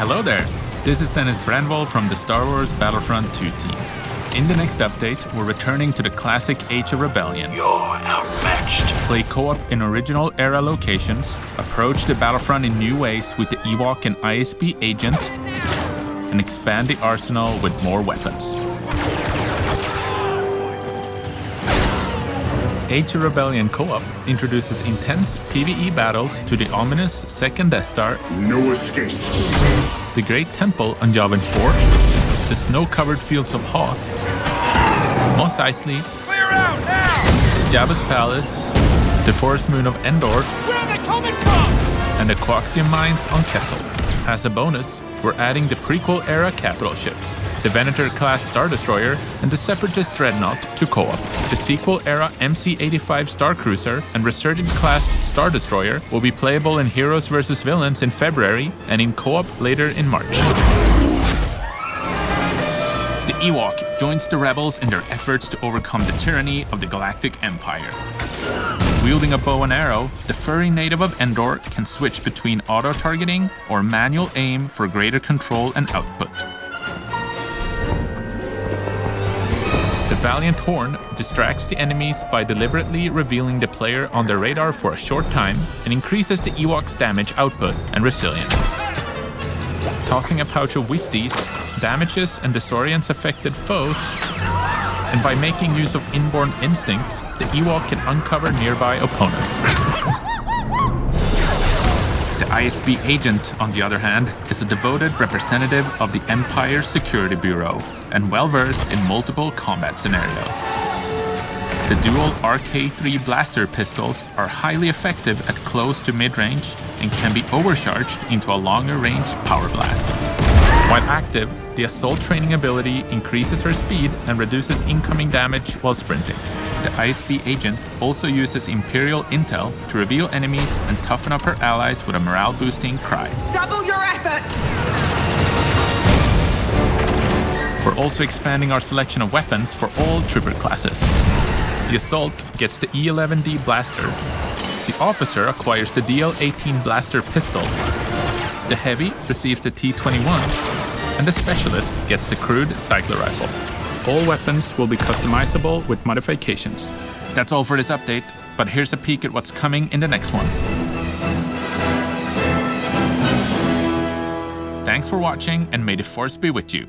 Hello there! This is Dennis Brännvall from the Star Wars Battlefront 2 team. In the next update, we're returning to the classic Age of Rebellion. You're outmatched. Play co-op in original era locations, approach the battlefront in new ways with the Ewok and ISB agent, and expand the arsenal with more weapons. Age of Rebellion Co-op introduces intense PvE battles to the ominous second Death Star, No escape. the Great Temple on Yavin 4, the snow-covered fields of Hoth, Mos Eisley, Clear out now! Jabba's Palace, the forest moon of Endor, Where are they coming from? and the Coaxium mines on Kessel. As a bonus, we're adding the prequel-era capital ships, the Venator-class Star Destroyer and the Separatist Dreadnought to co-op. The sequel-era MC-85 Star Cruiser and Resurgent-class Star Destroyer will be playable in Heroes vs. Villains in February and in co-op later in March. The Ewok joins the rebels in their efforts to overcome the tyranny of the Galactic Empire. Wielding a bow and arrow, the furry native of Endor can switch between auto-targeting or manual aim for greater control and output. The Valiant Horn distracts the enemies by deliberately revealing the player on their radar for a short time and increases the Ewok's damage output and resilience. Tossing a pouch of Wisties damages and disorients affected foes and by making use of inborn instincts, the Ewok can uncover nearby opponents. The ISB agent, on the other hand, is a devoted representative of the Empire's Security Bureau and well versed in multiple combat scenarios. The dual RK3 blaster pistols are highly effective at close to mid-range and can be overcharged into a longer range power blast. While active, the assault training ability increases her speed and reduces incoming damage while sprinting. The ISB agent also uses Imperial intel to reveal enemies and toughen up her allies with a morale boosting cry. Double your efforts! We're also expanding our selection of weapons for all trooper classes. The Assault gets the E11D blaster. The Officer acquires the DL18 blaster pistol. The Heavy receives the T21, and the Specialist gets the crude cycler rifle. All weapons will be customizable with modifications. That's all for this update, but here's a peek at what's coming in the next one. Thanks for watching, and may the Force be with you.